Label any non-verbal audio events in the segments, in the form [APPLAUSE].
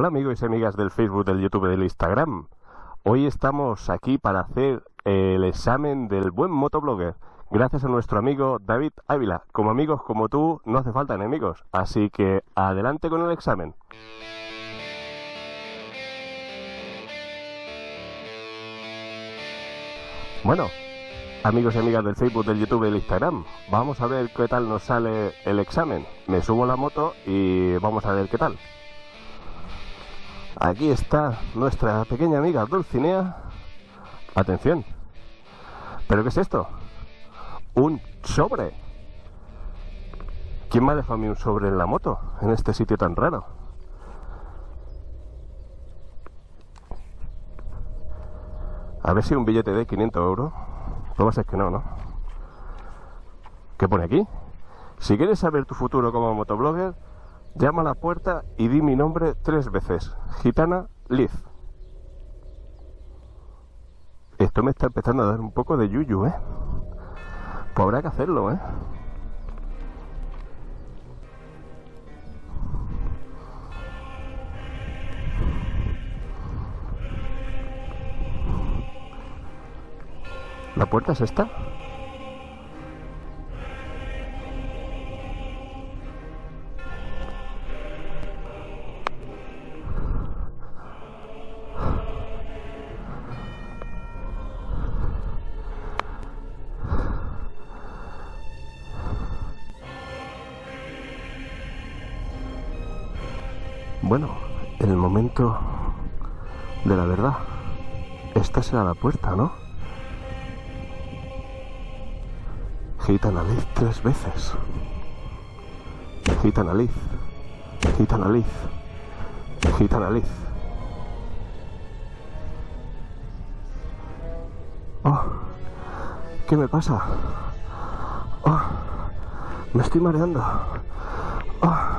Hola amigos y amigas del Facebook, del YouTube, del Instagram. Hoy estamos aquí para hacer el examen del buen motoblogger. Gracias a nuestro amigo David Ávila. Como amigos como tú, no hace falta enemigos. Así que adelante con el examen. Bueno, amigos y amigas del Facebook, del YouTube del Instagram, vamos a ver qué tal nos sale el examen. Me subo la moto y vamos a ver qué tal. Aquí está nuestra pequeña amiga Dulcinea. Atención. ¿Pero qué es esto? Un sobre. ¿Quién me ha dejado a mí un sobre en la moto? En este sitio tan raro. A ver si un billete de 500 euros. Lo más es que no, ¿no? ¿Qué pone aquí? Si quieres saber tu futuro como motoblogger, llama a la puerta y di mi nombre tres veces. Gitana Liz. Esto me está empezando a dar un poco de yuyu, ¿eh? Pues habrá que hacerlo, ¿eh? ¿La puerta es esta? Momento de la verdad. Esta será la puerta, ¿no? Gitana Liz tres veces. Gitana Liz. Gitana Liz. Gitana Liz. Oh, ¿qué me pasa? Oh, me estoy mareando. Oh,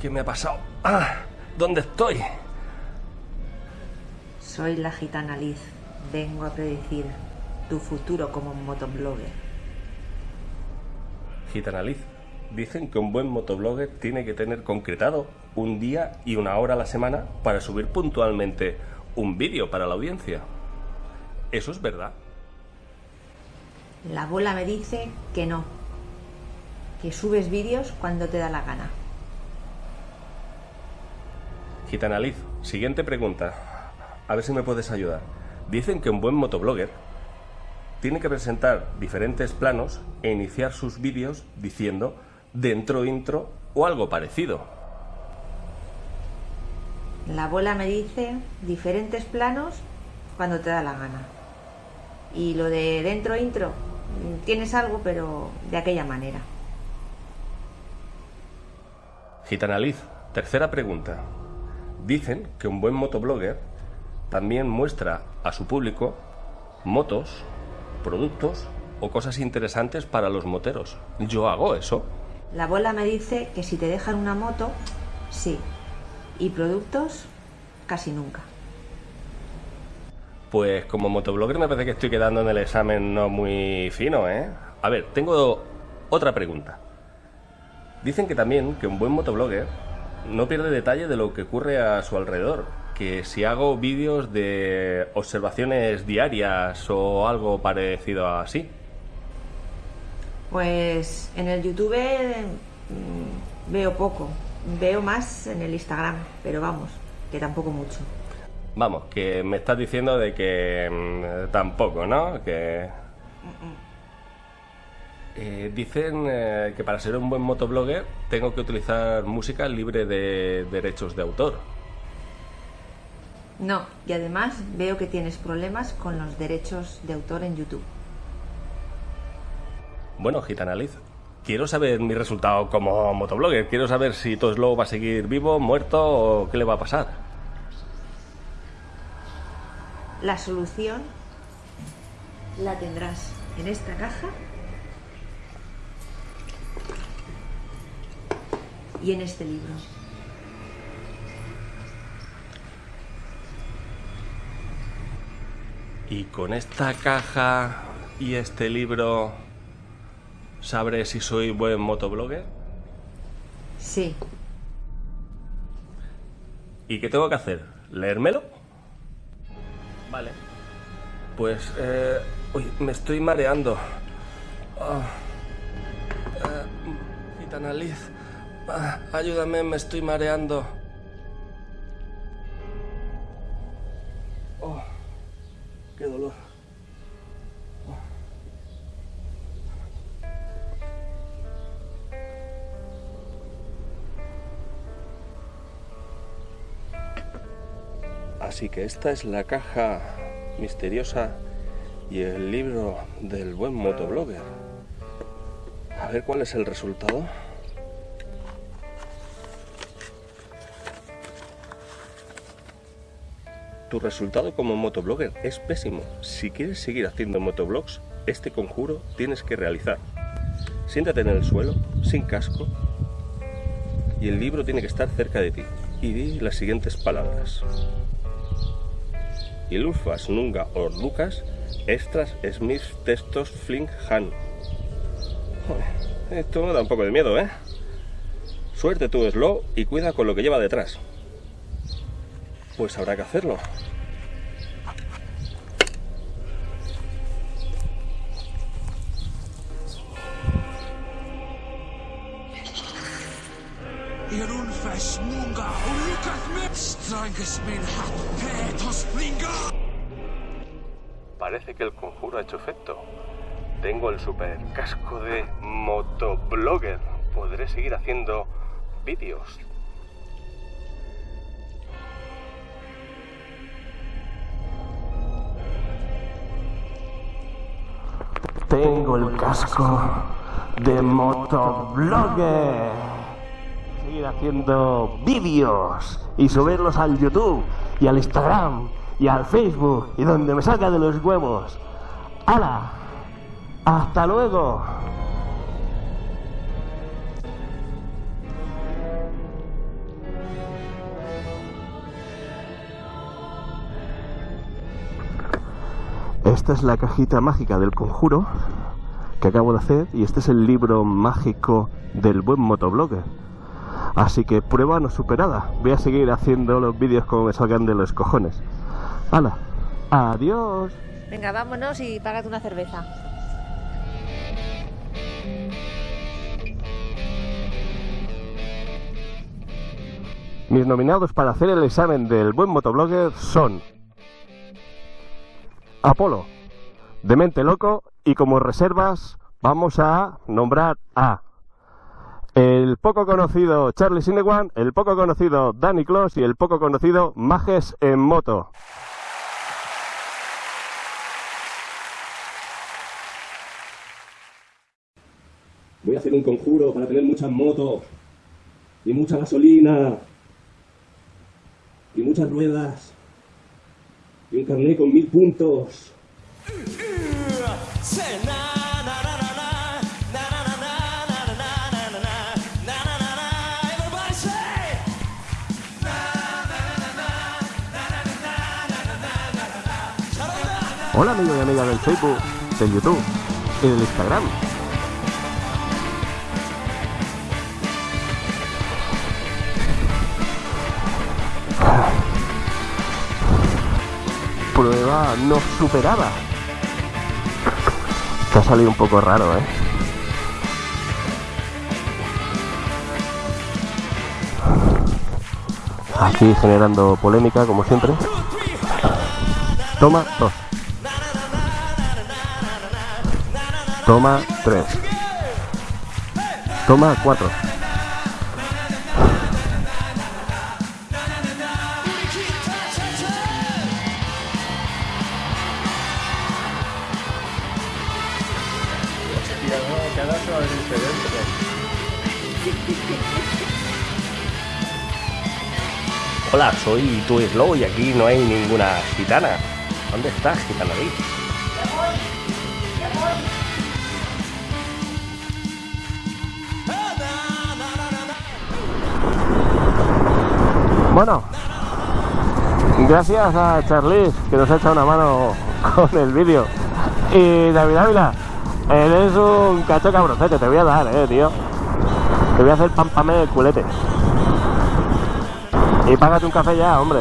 ¿qué me ha pasado? Ah, ¿dónde estoy? Soy la gitana Liz. Vengo a predecir tu futuro como motoblogger. Gitana Liz, dicen que un buen motoblogger tiene que tener concretado un día y una hora a la semana para subir puntualmente un vídeo para la audiencia. ¿Eso es verdad? La bola me dice que no. Que subes vídeos cuando te da la gana. Gitana Liz, siguiente pregunta. A ver si me puedes ayudar. Dicen que un buen motoblogger tiene que presentar diferentes planos e iniciar sus vídeos diciendo dentro intro o algo parecido. La bola me dice diferentes planos cuando te da la gana. Y lo de dentro intro, tienes algo, pero de aquella manera. Gitana Liz, tercera pregunta. Dicen que un buen motoblogger también muestra a su público motos, productos o cosas interesantes para los moteros. Yo hago eso. La bola me dice que si te dejan una moto, sí. Y productos, casi nunca. Pues como motoblogger me parece que estoy quedando en el examen no muy fino, ¿eh? A ver, tengo otra pregunta. Dicen que también que un buen motoblogger no pierde detalle de lo que ocurre a su alrededor. Que si hago vídeos de observaciones diarias o algo parecido así. Pues en el YouTube mm, veo poco. Veo más en el Instagram, pero vamos, que tampoco mucho. Vamos, que me estás diciendo de que mm, tampoco, ¿no? Que... Eh, dicen eh, que para ser un buen motoblogger tengo que utilizar música libre de derechos de autor. No, y además veo que tienes problemas con los derechos de autor en YouTube. Bueno, Gitana Liz, quiero saber mi resultado como motoblogger. Quiero saber si todo Slow va a seguir vivo, muerto o qué le va a pasar. La solución la tendrás en esta caja y en este libro. Y con esta caja y este libro sabré si soy buen motoblogger? Sí. ¿Y qué tengo que hacer? ¿Leérmelo? Vale. Pues, eh, uy, me estoy mareando. Ah. Eh, gitana Liz, ah, ayúdame, me estoy mareando. Oh, qué dolor. Así que esta es la caja misteriosa y el libro del buen motoblogger. A ver cuál es el resultado. Tu resultado como motoblogger es pésimo. Si quieres seguir haciendo motoblogs, este conjuro tienes que realizar. Siéntate en el suelo, sin casco, y el libro tiene que estar cerca de ti. Y di las siguientes palabras. Ilufas nunga or Lucas, extras Smith textos fling han. Esto me da un poco de miedo, ¿eh? Suerte tu slow y cuida con lo que lleva detrás. Pues habrá que hacerlo. Parece que el conjuro ha hecho efecto. Tengo el super casco de motoblogger. Podré seguir haciendo vídeos. Tengo el casco de motoblogger. Seguir haciendo vídeos y subirlos al YouTube y al Instagram y al Facebook y donde me salga de los huevos. ¡Hala! ¡Hasta luego! Esta es la cajita mágica del conjuro que acabo de hacer y este es el libro mágico del buen motoblogger. Así que prueba no superada. Voy a seguir haciendo los vídeos como me salgan de los cojones. ¡Hala! ¡Adiós! Venga, vámonos y págate una cerveza. Mis nominados para hacer el examen del buen motoblogger son Apolo, Demente Loco y como reservas vamos a nombrar a el poco conocido Charlie Sinewan, el poco conocido Danny Kloss y el poco conocido Majes en moto. Voy a hacer un conjuro para tener muchas motos y mucha gasolina y muchas ruedas y un carnet con mil puntos. Hola amigos y amigas del Facebook, del YouTube y del Instagram. Prueba no superada. Te ha salido un poco raro, ¿eh? Aquí generando polémica, como siempre. Toma dos. Toma 3. Toma 4. [LAUGHS] Hola, soy tu Slow y aquí no hay ninguna gitana. ¿Dónde estás, gitana ahí? Bueno, gracias a Charlize que nos ha echado una mano con el vídeo. Y David Ávila, Eres un cacho cabroncete, te voy a dar, eh, tío. Te voy a hacer pam pam en el culete. Y págate un café ya, hombre.